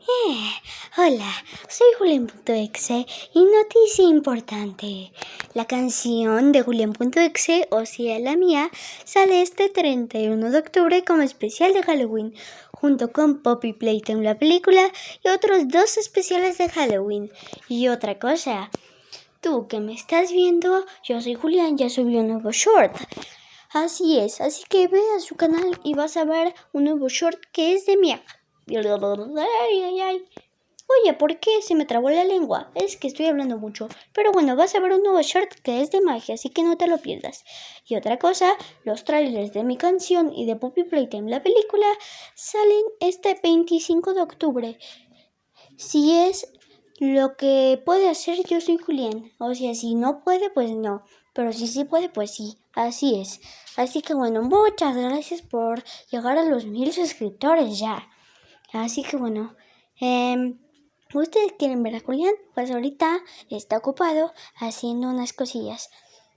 Eh, hola, soy Julián.exe y noticia importante. La canción de Julián.exe, o sea la mía, sale este 31 de octubre como especial de Halloween, junto con Poppy Playtime la película y otros dos especiales de Halloween. Y otra cosa, tú que me estás viendo, yo soy Julián, ya subí un nuevo short. Así es, así que ve a su canal y vas a ver un nuevo short que es de mi Oye, ¿por qué se me trabó la lengua? Es que estoy hablando mucho. Pero bueno, vas a ver un nuevo short que es de magia, así que no te lo pierdas. Y otra cosa, los trailers de mi canción y de Poppy Playtime, la película, salen este 25 de octubre. Si es lo que puede hacer, yo soy Julián. O sea, si no puede, pues no. Pero si sí puede, pues sí. Así es. Así que bueno, muchas gracias por llegar a los mil suscriptores ya. Así que bueno, eh, ustedes quieren ver a Julián, pues ahorita está ocupado haciendo unas cosillas.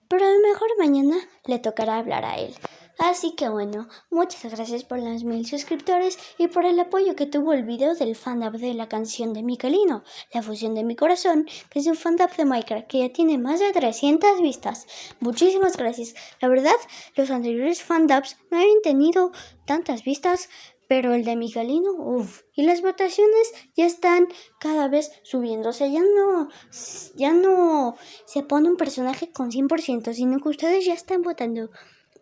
Pero a lo mejor mañana le tocará hablar a él. Así que bueno, muchas gracias por los mil suscriptores y por el apoyo que tuvo el video del fandub de la canción de Miquelino, La fusión de mi corazón, que es un fandub de Minecraft que ya tiene más de 300 vistas. Muchísimas gracias. La verdad, los anteriores fandubs no habían tenido tantas vistas, pero el de Miguelino, uff. Y las votaciones ya están cada vez subiéndose. Ya no, ya no se pone un personaje con 100%, sino que ustedes ya están votando.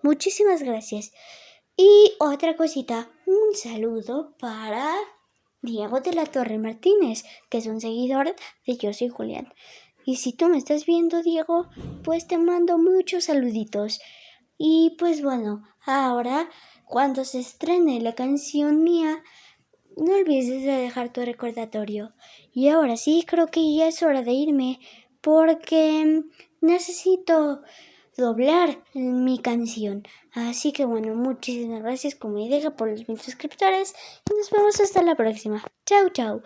Muchísimas gracias. Y otra cosita, un saludo para Diego de la Torre Martínez, que es un seguidor de Yo Soy Julián. Y si tú me estás viendo, Diego, pues te mando muchos saluditos. Y pues bueno, ahora cuando se estrene la canción mía, no olvides de dejar tu recordatorio. Y ahora sí, creo que ya es hora de irme porque necesito doblar mi canción. Así que bueno, muchísimas gracias como idea por los mil suscriptores y nos vemos hasta la próxima. Chao, chao.